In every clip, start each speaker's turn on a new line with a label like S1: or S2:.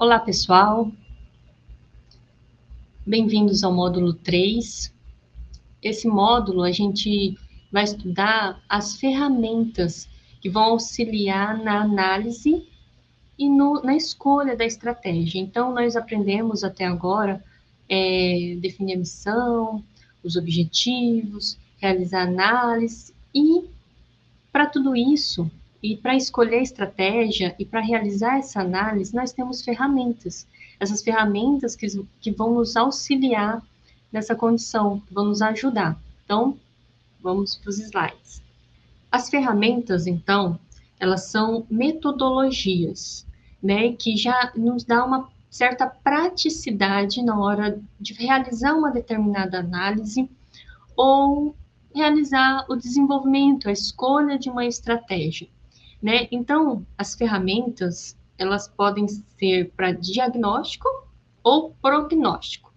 S1: Olá, pessoal. Bem-vindos ao módulo 3. Esse módulo a gente vai estudar as ferramentas que vão auxiliar na análise e no, na escolha da estratégia. Então, nós aprendemos até agora é, definir a missão, os objetivos, realizar análise e, para tudo isso, e para escolher a estratégia e para realizar essa análise, nós temos ferramentas. Essas ferramentas que, que vão nos auxiliar nessa condição, vão nos ajudar. Então, vamos para os slides. As ferramentas, então, elas são metodologias, né, que já nos dá uma certa praticidade na hora de realizar uma determinada análise ou realizar o desenvolvimento, a escolha de uma estratégia. Né? Então, as ferramentas, elas podem ser para diagnóstico ou prognóstico.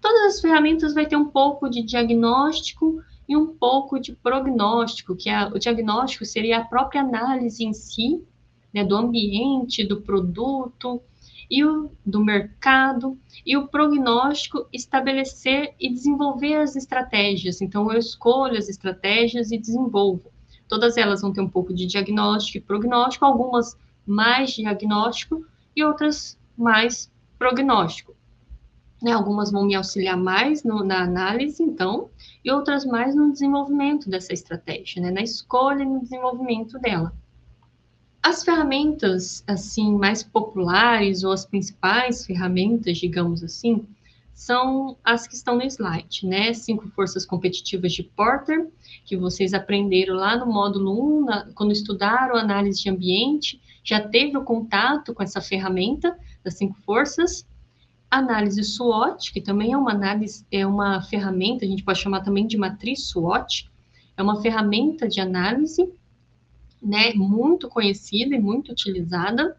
S1: Todas as ferramentas vai ter um pouco de diagnóstico e um pouco de prognóstico, que é, o diagnóstico seria a própria análise em si, né, do ambiente, do produto, e o do mercado, e o prognóstico estabelecer e desenvolver as estratégias. Então, eu escolho as estratégias e desenvolvo. Todas elas vão ter um pouco de diagnóstico e prognóstico, algumas mais diagnóstico e outras mais prognóstico. Né, algumas vão me auxiliar mais no, na análise, então, e outras mais no desenvolvimento dessa estratégia, né, na escolha e no desenvolvimento dela. As ferramentas, assim, mais populares, ou as principais ferramentas, digamos assim, são as que estão no slide, né? Cinco forças competitivas de Porter, que vocês aprenderam lá no módulo 1, na, quando estudaram análise de ambiente, já teve o contato com essa ferramenta das cinco forças. Análise SWOT, que também é uma análise, é uma ferramenta, a gente pode chamar também de matriz SWOT, é uma ferramenta de análise, né, muito conhecida e muito utilizada.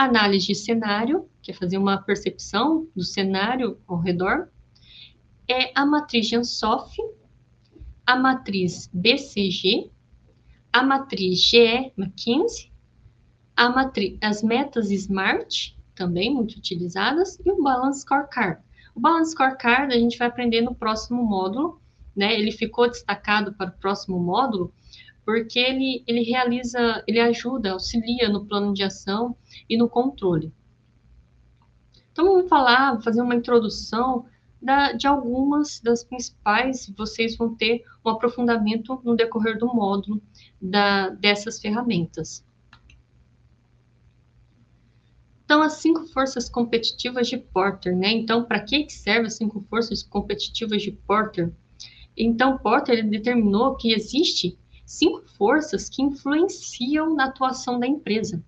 S1: Análise de cenário, que é fazer uma percepção do cenário ao redor, é a matriz de Ansoff, a matriz BCG, a matriz GE McKinsey, a matriz, as metas SMART, também muito utilizadas, e o Balance Scorecard. O Balance Scorecard a gente vai aprender no próximo módulo, né? Ele ficou destacado para o próximo módulo, porque ele, ele realiza, ele ajuda, auxilia no plano de ação e no controle. Então, vamos falar, fazer uma introdução da, de algumas das principais, vocês vão ter um aprofundamento no decorrer do módulo da, dessas ferramentas. Então, as cinco forças competitivas de Porter, né? Então, para que serve as cinco forças competitivas de Porter? Então, Porter determinou que existe cinco forças que influenciam na atuação da empresa.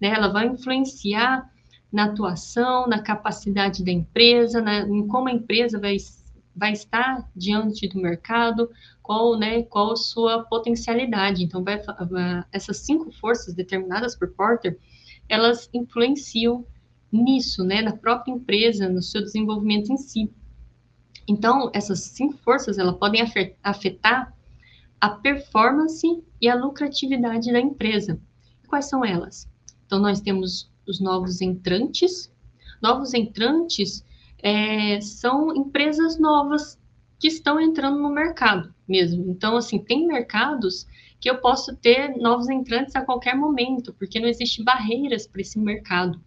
S1: Né? Ela vai influenciar na atuação, na capacidade da empresa, na, em como a empresa vai, vai estar diante do mercado, qual, né, qual a sua potencialidade. Então, vai, essas cinco forças determinadas por Porter, elas influenciam nisso, né, na própria empresa, no seu desenvolvimento em si. Então, essas cinco forças, elas podem afetar a performance e a lucratividade da empresa. Quais são elas? Então, nós temos os novos entrantes. Novos entrantes é, são empresas novas que estão entrando no mercado mesmo. Então, assim, tem mercados que eu posso ter novos entrantes a qualquer momento, porque não existem barreiras para esse mercado.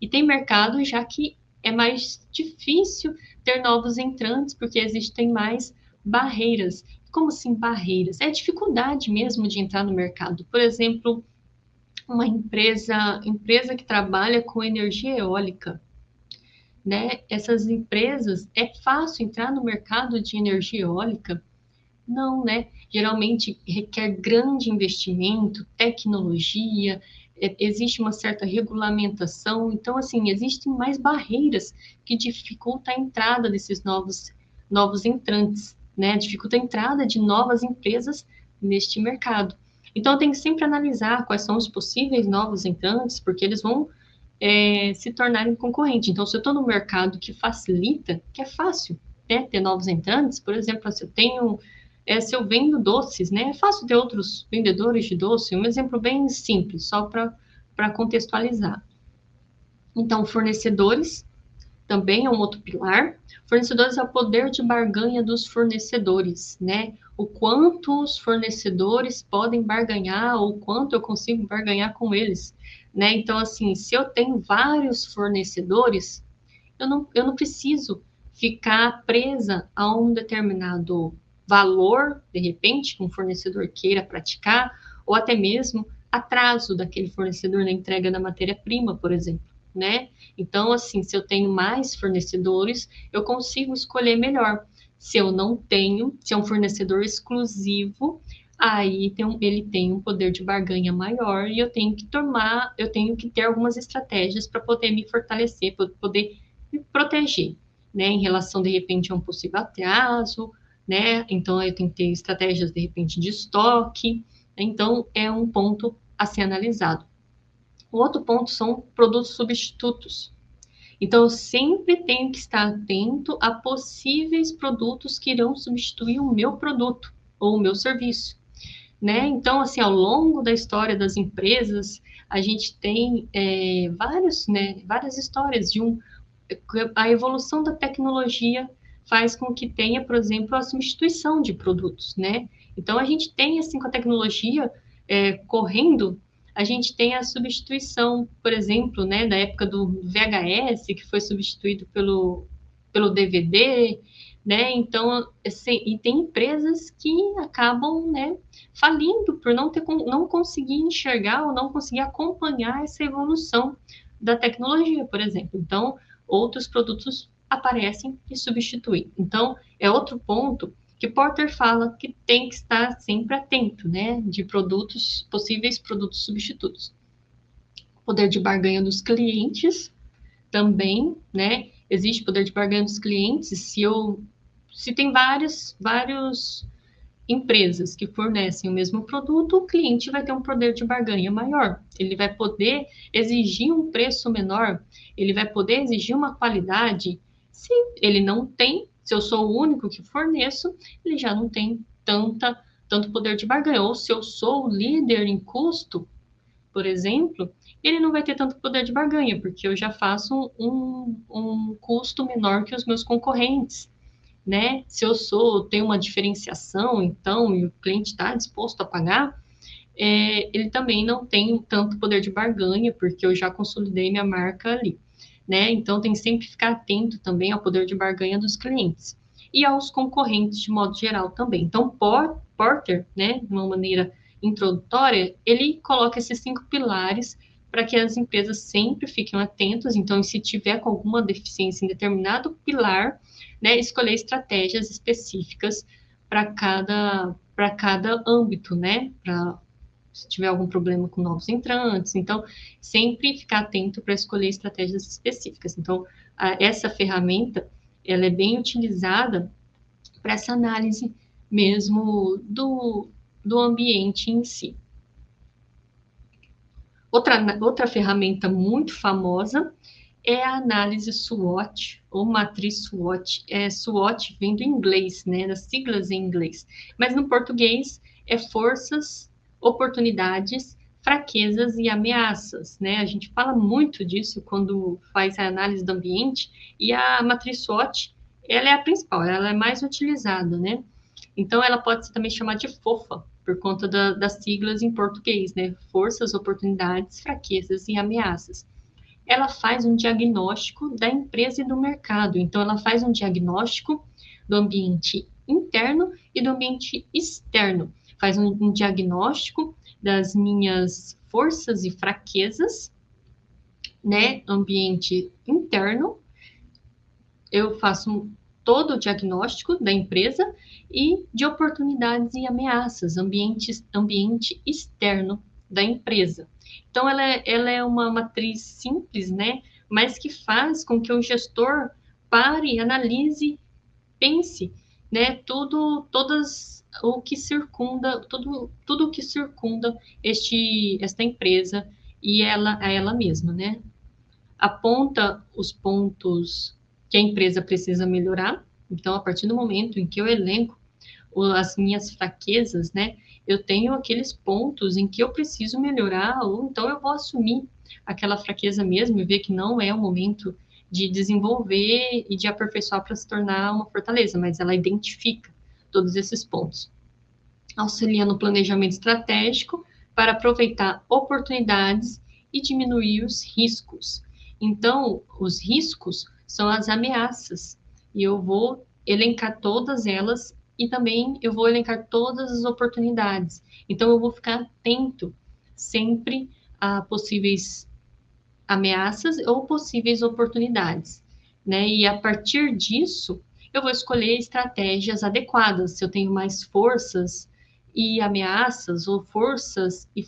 S1: E tem mercados já que é mais difícil ter novos entrantes, porque existem mais barreiras. Como assim barreiras? É dificuldade mesmo de entrar no mercado. Por exemplo, uma empresa, empresa que trabalha com energia eólica, né? Essas empresas, é fácil entrar no mercado de energia eólica? Não, né? Geralmente requer grande investimento, tecnologia, é, existe uma certa regulamentação, então, assim, existem mais barreiras que dificultam a entrada desses novos, novos entrantes, né? Dificulta a entrada de novas empresas neste mercado. Então, tem que sempre analisar quais são os possíveis novos entrantes, porque eles vão é, se tornarem concorrentes. Então, se eu estou no mercado que facilita, que é fácil né, ter novos entrantes, por exemplo, se eu tenho, é, se eu vendo doces, né, é fácil ter outros vendedores de doce, um exemplo bem simples, só para contextualizar. Então, fornecedores também é um outro pilar. Fornecedores é o poder de barganha dos fornecedores, né? O quanto os fornecedores podem barganhar, ou quanto eu consigo barganhar com eles, né? Então, assim, se eu tenho vários fornecedores, eu não, eu não preciso ficar presa a um determinado valor, de repente, que um fornecedor queira praticar, ou até mesmo atraso daquele fornecedor na entrega da matéria-prima, por exemplo, né? Então, assim, se eu tenho mais fornecedores, eu consigo escolher melhor. Se eu não tenho, se é um fornecedor exclusivo, aí tem um, ele tem um poder de barganha maior e eu tenho que tomar, eu tenho que ter algumas estratégias para poder me fortalecer, para poder me proteger, né, em relação de repente a um possível atraso, né? Então eu tenho que ter estratégias de repente de estoque. Então é um ponto a ser analisado. O outro ponto são produtos substitutos. Então, eu sempre tenho que estar atento a possíveis produtos que irão substituir o meu produto ou o meu serviço. Né? Então, assim, ao longo da história das empresas, a gente tem é, vários, né, várias histórias de um, a evolução da tecnologia faz com que tenha, por exemplo, a substituição de produtos, né? Então, a gente tem, assim, com a tecnologia é, correndo, a gente tem a substituição, por exemplo, né, da época do VHS, que foi substituído pelo, pelo DVD, né? Então, assim, e tem empresas que acabam, né, falindo por não ter não conseguir enxergar ou não conseguir acompanhar essa evolução da tecnologia, por exemplo. Então, outros produtos aparecem e substituem. Então, é outro ponto que Porter fala que tem que estar sempre atento, né, de produtos, possíveis produtos substitutos. Poder de barganha dos clientes também, né, existe poder de barganha dos clientes se eu se tem várias vários empresas que fornecem o mesmo produto, o cliente vai ter um poder de barganha maior. Ele vai poder exigir um preço menor, ele vai poder exigir uma qualidade se ele não tem, se eu sou o único que forneço, ele já não tem tanta, tanto poder de barganha. Ou se eu sou o líder em custo, por exemplo, ele não vai ter tanto poder de barganha, porque eu já faço um, um custo menor que os meus concorrentes. Né? Se eu sou, tenho uma diferenciação, então, e o cliente está disposto a pagar, é, ele também não tem tanto poder de barganha, porque eu já consolidei minha marca ali né? Então tem que sempre ficar atento também ao poder de barganha dos clientes e aos concorrentes de modo geral também. Então Porter, né, de uma maneira introdutória, ele coloca esses cinco pilares para que as empresas sempre fiquem atentas. Então, se tiver com alguma deficiência em determinado pilar, né, escolher estratégias específicas para cada para cada âmbito, né, para se tiver algum problema com novos entrantes. Então, sempre ficar atento para escolher estratégias específicas. Então, a, essa ferramenta, ela é bem utilizada para essa análise mesmo do, do ambiente em si. Outra, outra ferramenta muito famosa é a análise SWOT, ou matriz SWOT. É, SWOT vem do inglês, né, das siglas em inglês. Mas no português é forças oportunidades, fraquezas e ameaças, né? A gente fala muito disso quando faz a análise do ambiente e a matriz SWOT, ela é a principal, ela é mais utilizada, né? Então, ela pode ser também chamada de FOFA, por conta da, das siglas em português, né? Forças, oportunidades, fraquezas e ameaças. Ela faz um diagnóstico da empresa e do mercado. Então, ela faz um diagnóstico do ambiente interno e do ambiente externo faz um, um diagnóstico das minhas forças e fraquezas, né? Ambiente interno. Eu faço todo o diagnóstico da empresa e de oportunidades e ameaças, ambiente, ambiente externo da empresa. Então, ela é, ela é uma matriz simples, né? Mas que faz com que o gestor pare, analise, pense, né? Tudo, todas o que circunda, tudo, tudo o que circunda este, esta empresa e ela, a ela mesma, né? Aponta os pontos que a empresa precisa melhorar. Então, a partir do momento em que eu elenco as minhas fraquezas, né? Eu tenho aqueles pontos em que eu preciso melhorar, ou então eu vou assumir aquela fraqueza mesmo e ver que não é o momento de desenvolver e de aperfeiçoar para se tornar uma fortaleza, mas ela identifica todos esses pontos. Auxilia no planejamento estratégico para aproveitar oportunidades e diminuir os riscos. Então, os riscos são as ameaças, e eu vou elencar todas elas e também eu vou elencar todas as oportunidades. Então, eu vou ficar atento sempre a possíveis ameaças ou possíveis oportunidades, né? E a partir disso, eu vou escolher estratégias adequadas. Se eu tenho mais forças e ameaças, ou forças e,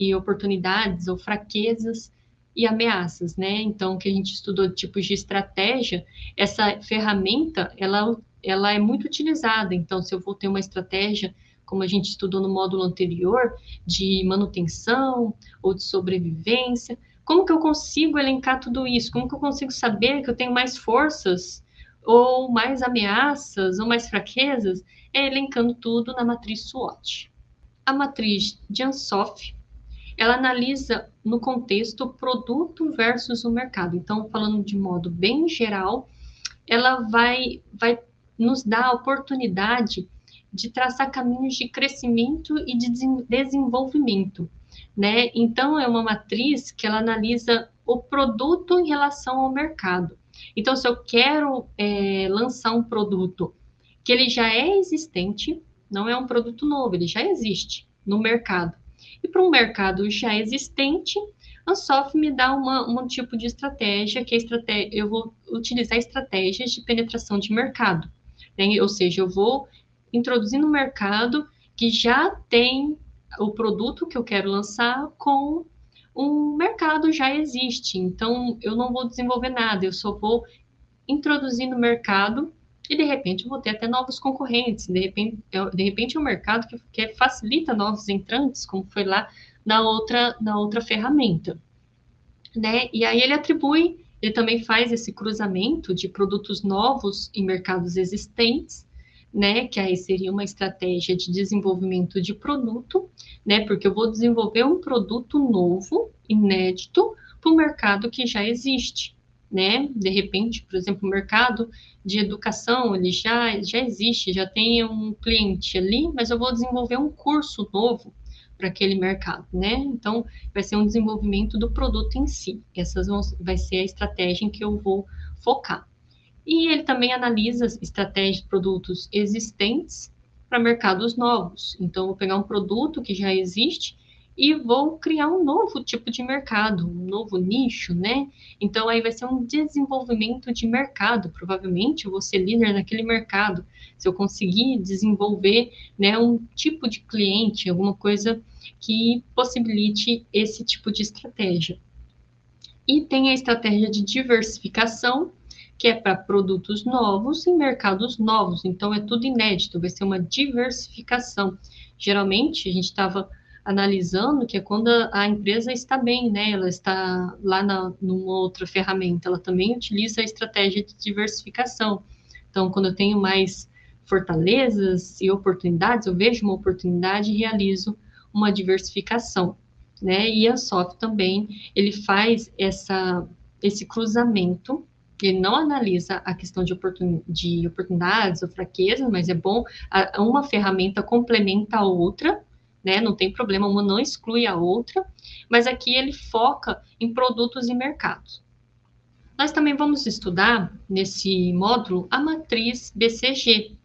S1: e oportunidades, ou fraquezas e ameaças, né? Então, que a gente estudou de tipos de estratégia, essa ferramenta, ela, ela é muito utilizada. Então, se eu vou ter uma estratégia, como a gente estudou no módulo anterior, de manutenção ou de sobrevivência, como que eu consigo elencar tudo isso? Como que eu consigo saber que eu tenho mais forças ou mais ameaças ou mais fraquezas? É elencando tudo na matriz SWOT. A matriz de Ansoff, ela analisa no contexto produto versus o mercado. Então, falando de modo bem geral, ela vai, vai nos dar a oportunidade de traçar caminhos de crescimento e de desenvolvimento né? Então é uma matriz que ela analisa o produto em relação ao mercado. Então, se eu quero é, lançar um produto que ele já é existente, não é um produto novo, ele já existe no mercado. E para um mercado já existente, a Soft me dá uma, um tipo de estratégia, que é estratégia, eu vou utilizar estratégias de penetração de mercado. Né? Ou seja, eu vou introduzir no mercado que já tem o produto que eu quero lançar com um mercado já existe. Então, eu não vou desenvolver nada, eu só vou introduzir no mercado e de repente eu vou ter até novos concorrentes. De repente, de repente é um mercado que, que facilita novos entrantes, como foi lá na outra, na outra ferramenta. Né? E aí ele atribui, ele também faz esse cruzamento de produtos novos em mercados existentes né? Que aí seria uma estratégia de desenvolvimento de produto, né? Porque eu vou desenvolver um produto novo, inédito, para o mercado que já existe, né? De repente, por exemplo, o mercado de educação, ele já, já existe, já tem um cliente ali, mas eu vou desenvolver um curso novo para aquele mercado, né? Então, vai ser um desenvolvimento do produto em si. Essas vão, vai ser a estratégia em que eu vou focar. E ele também analisa estratégias de produtos existentes para mercados novos. Então, vou pegar um produto que já existe e vou criar um novo tipo de mercado, um novo nicho, né? Então, aí vai ser um desenvolvimento de mercado. Provavelmente, eu vou ser líder naquele mercado. Se eu conseguir desenvolver né, um tipo de cliente, alguma coisa que possibilite esse tipo de estratégia. E tem a estratégia de diversificação, que é para produtos novos em mercados novos. Então, é tudo inédito, vai ser uma diversificação. Geralmente, a gente estava analisando que é quando a empresa está bem, né? Ela está lá na, numa outra ferramenta, ela também utiliza a estratégia de diversificação. Então, quando eu tenho mais fortalezas e oportunidades, eu vejo uma oportunidade e realizo uma diversificação, né? E a SOF também, ele faz essa, esse cruzamento ele não analisa a questão de, oportun, de oportunidades ou fraquezas, mas é bom, a, uma ferramenta complementa a outra, né? Não tem problema, uma não exclui a outra, mas aqui ele foca em produtos e mercados. Nós também vamos estudar nesse módulo a matriz BCG,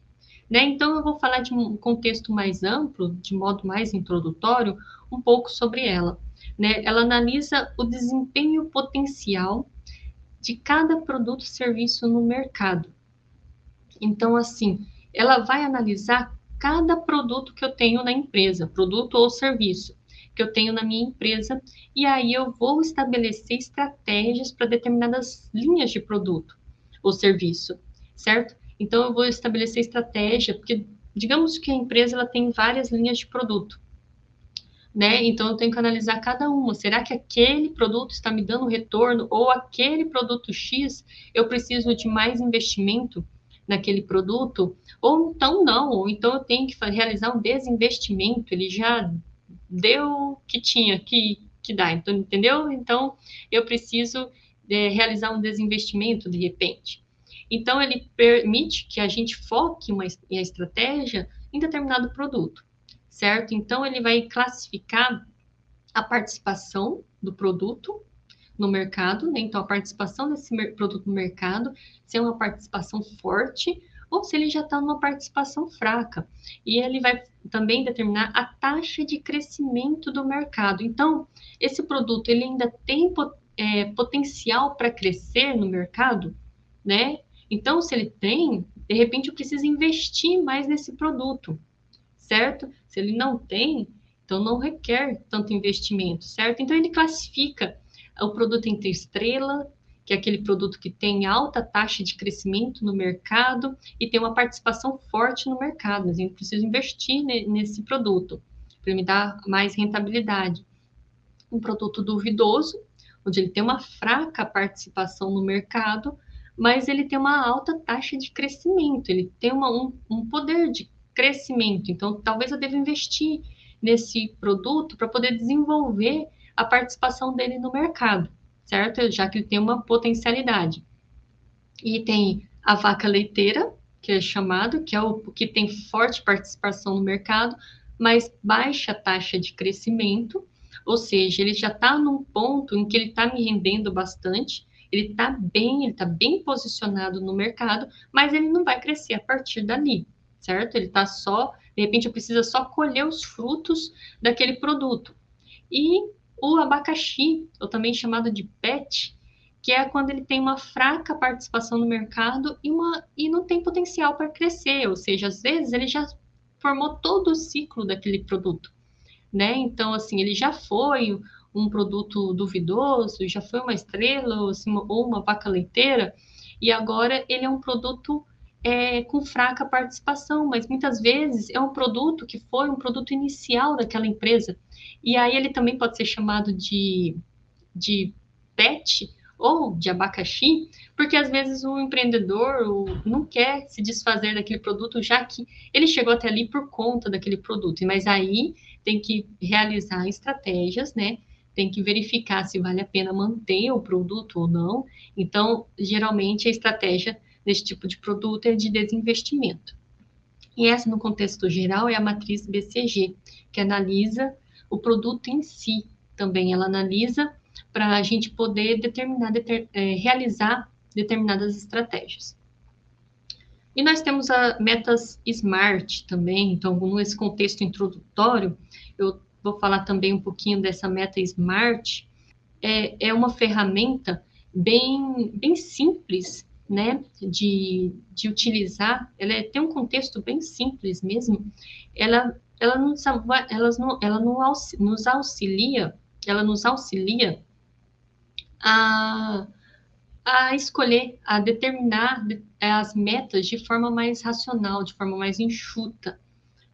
S1: né? Então eu vou falar de um contexto mais amplo, de modo mais introdutório, um pouco sobre ela. Né? Ela analisa o desempenho potencial de cada produto e serviço no mercado. Então, assim, ela vai analisar cada produto que eu tenho na empresa, produto ou serviço que eu tenho na minha empresa, e aí eu vou estabelecer estratégias para determinadas linhas de produto ou serviço, certo? Então eu vou estabelecer estratégia, porque digamos que a empresa ela tem várias linhas de produto né? Então eu tenho que analisar cada uma. Será que aquele produto está me dando retorno ou aquele produto X eu preciso de mais investimento naquele produto, ou então não, ou então eu tenho que realizar um desinvestimento, ele já deu o que tinha que, que dar, então, entendeu? Então, eu preciso é, realizar um desinvestimento de repente. Então, ele permite que a gente foque uma, a estratégia em determinado produto, certo? Então, ele vai classificar a participação do produto no mercado, né? Então, a participação desse produto no mercado, se é uma participação forte ou se ele já está numa participação fraca. E ele vai também determinar a taxa de crescimento do mercado. Então, esse produto ele ainda tem é, potencial para crescer no mercado, né? Então, se ele tem, de repente eu preciso investir mais nesse produto, certo? Se ele não tem, então não requer tanto investimento, certo? Então ele classifica o produto entre estrela, que é aquele produto que tem alta taxa de crescimento no mercado e tem uma participação forte no mercado, mas a gente precisa investir nesse produto para me dar mais rentabilidade. Um produto duvidoso, onde ele tem uma fraca participação no mercado, mas ele tem uma alta taxa de crescimento, ele tem uma, um, um poder de crescimento. Então, talvez eu deva investir nesse produto para poder desenvolver a participação dele no mercado, certo? Já que ele tem uma potencialidade. E tem a vaca leiteira, que é chamado, que é o que tem forte participação no mercado, mas baixa taxa de crescimento, ou seja, ele já está num ponto em que ele está me rendendo bastante, ele está bem, ele está bem posicionado no mercado, mas ele não vai crescer a partir dali, certo? Ele está só, de repente, eu preciso só colher os frutos daquele produto. E o abacaxi, ou também chamado de PET, que é quando ele tem uma fraca participação no mercado e, uma, e não tem potencial para crescer, ou seja, às vezes ele já formou todo o ciclo daquele produto, né? Então, assim, ele já foi um produto duvidoso, já foi uma estrela assim, ou uma vaca leiteira, e agora ele é um produto é, com fraca participação, mas muitas vezes é um produto que foi um produto inicial daquela empresa. E aí ele também pode ser chamado de, de PET ou de abacaxi, porque às vezes o empreendedor não quer se desfazer daquele produto, já que ele chegou até ali por conta daquele produto. Mas aí tem que realizar estratégias, né? tem que verificar se vale a pena manter o produto ou não. Então, geralmente, a estratégia desse tipo de produto é de desinvestimento. E essa, no contexto geral, é a matriz BCG, que analisa o produto em si também. Ela analisa para a gente poder determinar, deter, é, realizar determinadas estratégias. E nós temos a metas SMART também, então, nesse contexto introdutório, eu vou falar também um pouquinho dessa meta Smart, é, é uma ferramenta bem, bem simples, né, de, de utilizar, ela é, tem um contexto bem simples mesmo, ela, ela, nos, ela, não, ela nos auxilia, ela nos auxilia a, a escolher, a determinar as metas de forma mais racional, de forma mais enxuta,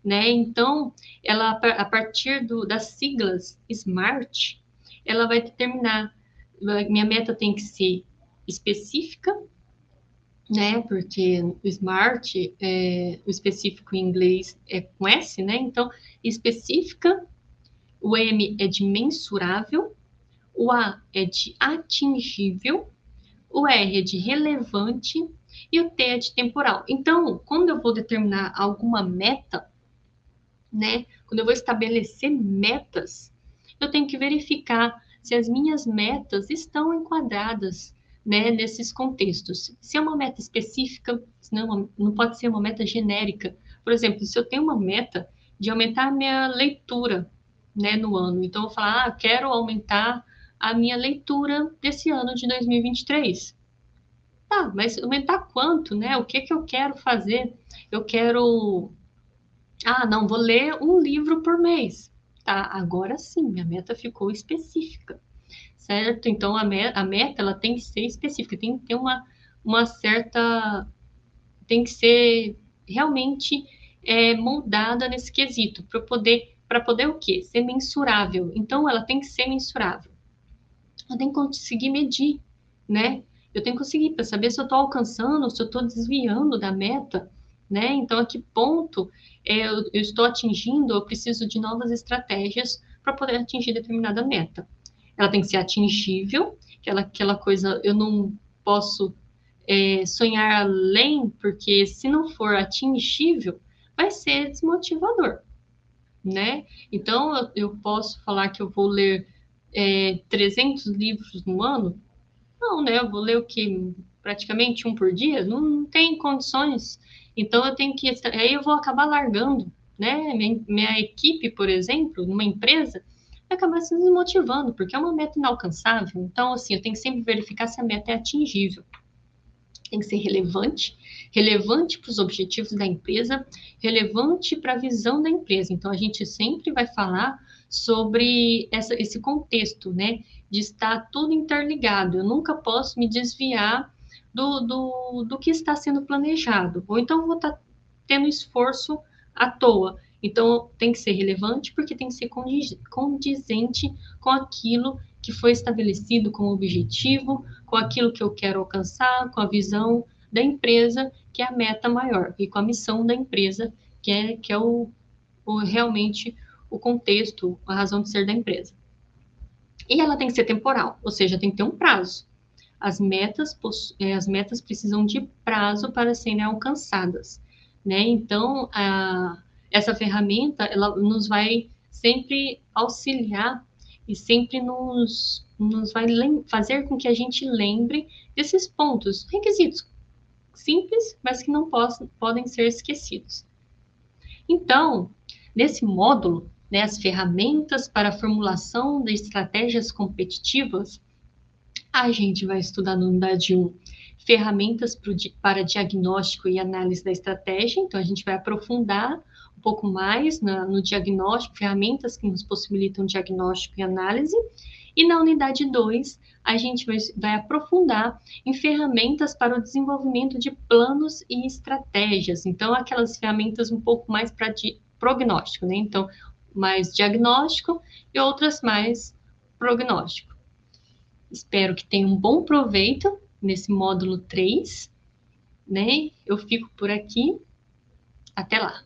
S1: né? Então, ela a partir do, das siglas SMART, ela vai determinar minha meta tem que ser específica, né? Porque o SMART, é, o específico em inglês é com S, né? Então, específica, o M é de mensurável, o A é de atingível, o R é de relevante e o T é de temporal. Então, quando eu vou determinar alguma meta, né? Quando eu vou estabelecer metas, eu tenho que verificar se as minhas metas estão enquadradas né, nesses contextos. Se é uma meta específica, não, não pode ser uma meta genérica. Por exemplo, se eu tenho uma meta de aumentar a minha leitura né, no ano, então eu vou falar, ah, quero aumentar a minha leitura desse ano de 2023. Tá, mas aumentar quanto, né? O que que eu quero fazer? Eu quero ah, não, vou ler um livro por mês. Tá, agora sim, minha meta ficou específica, certo? Então, a, me a meta, ela tem que ser específica, tem que ter uma, uma certa... Tem que ser realmente é, moldada nesse quesito, para poder, para poder o quê? Ser mensurável. Então, ela tem que ser mensurável. Ela tem que conseguir medir, né? Eu tenho que conseguir para saber se eu estou alcançando, se eu estou desviando da meta, né? Então, a que ponto é, eu, eu estou atingindo, eu preciso de novas estratégias para poder atingir determinada meta. Ela tem que ser atingível, aquela, aquela coisa, eu não posso é, sonhar além, porque se não for atingível, vai ser desmotivador, né? Então, eu, eu posso falar que eu vou ler é, 300 livros no ano? Não, né? Eu vou ler o que? Praticamente um por dia? Não, não tem condições. Então, eu tenho que. Aí eu vou acabar largando, né? Minha, minha equipe, por exemplo, numa empresa, acabar se desmotivando, porque é uma meta inalcançável. Então, assim, eu tenho que sempre verificar se a meta é atingível tem que ser relevante, relevante para os objetivos da empresa, relevante para a visão da empresa. Então, a gente sempre vai falar sobre essa, esse contexto, né, de estar tudo interligado. Eu nunca posso me desviar do, do, do que está sendo planejado, ou então vou estar tendo esforço à toa. Então, tem que ser relevante porque tem que ser condizente com aquilo que foi estabelecido como objetivo, com aquilo que eu quero alcançar, com a visão da empresa, que é a meta maior, e com a missão da empresa, que é, que é o, o realmente o contexto, a razão de ser da empresa. E ela tem que ser temporal, ou seja, tem que ter um prazo. As metas, é, as metas precisam de prazo para serem alcançadas, né? Então, a, essa ferramenta, ela nos vai sempre auxiliar e sempre nos, nos vai fazer com que a gente lembre desses pontos, requisitos simples, mas que não possam, podem ser esquecidos. Então, nesse módulo, né, as ferramentas para a formulação de estratégias competitivas, a gente vai estudar no unidade 1 ferramentas para diagnóstico e análise da estratégia, então a gente vai aprofundar pouco mais na, no diagnóstico, ferramentas que nos possibilitam diagnóstico e análise. E na unidade 2, a gente vai, vai, aprofundar em ferramentas para o desenvolvimento de planos e estratégias. Então, aquelas ferramentas um pouco mais para prognóstico, né? Então, mais diagnóstico e outras mais prognóstico. Espero que tenham um bom proveito nesse módulo 3, né? Eu fico por aqui. Até lá!